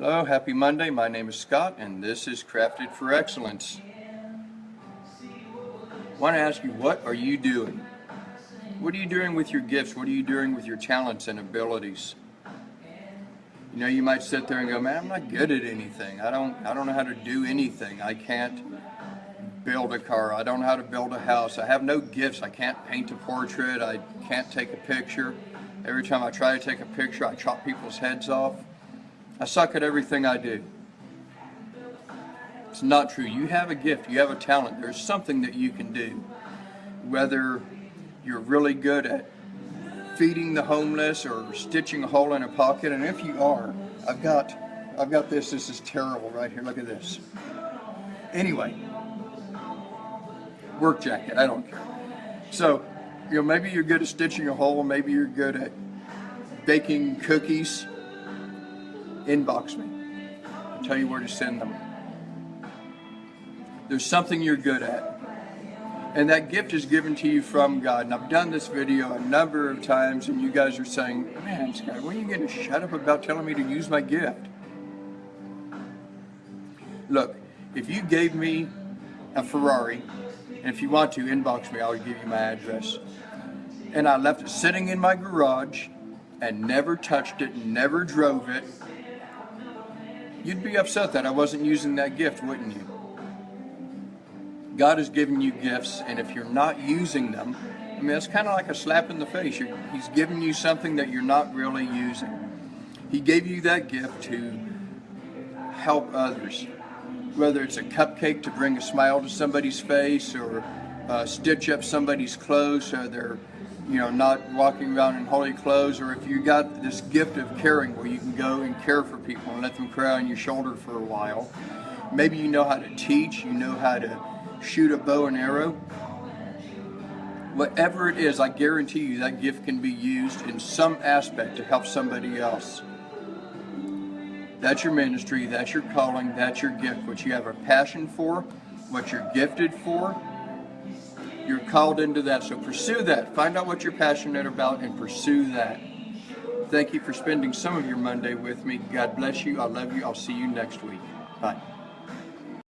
Hello, happy Monday. My name is Scott and this is Crafted for Excellence. I want to ask you, what are you doing? What are you doing with your gifts? What are you doing with your talents and abilities? You know, you might sit there and go, man, I'm not good at anything. I don't, I don't know how to do anything. I can't build a car. I don't know how to build a house. I have no gifts. I can't paint a portrait. I can't take a picture. Every time I try to take a picture, I chop people's heads off. I suck at everything I do. It's not true. You have a gift. You have a talent. There's something that you can do. Whether you're really good at feeding the homeless or stitching a hole in a pocket, and if you are, I've got, I've got this. This is terrible right here. Look at this. Anyway, work jacket. I don't care. So, you know, maybe you're good at stitching a hole. Maybe you're good at baking cookies inbox me. I'll tell you where to send them. There's something you're good at. And that gift is given to you from God. And I've done this video a number of times and you guys are saying, man, Scott, when are you going to shut up about telling me to use my gift? Look, if you gave me a Ferrari, and if you want to, inbox me, I'll give you my address. And I left it sitting in my garage and never touched it, never drove it, you'd be upset that I wasn't using that gift, wouldn't you? God has given you gifts, and if you're not using them, I mean, it's kind of like a slap in the face. You're, he's giving you something that you're not really using. He gave you that gift to help others, whether it's a cupcake to bring a smile to somebody's face or uh, stitch up somebody's clothes so they're you know, not walking around in holy clothes, or if you got this gift of caring where you can go and care for people and let them cry on your shoulder for a while. Maybe you know how to teach, you know how to shoot a bow and arrow. Whatever it is, I guarantee you that gift can be used in some aspect to help somebody else. That's your ministry, that's your calling, that's your gift, what you have a passion for, what you're gifted for, you're called into that, so pursue that. Find out what you're passionate about and pursue that. Thank you for spending some of your Monday with me. God bless you. I love you. I'll see you next week. Bye.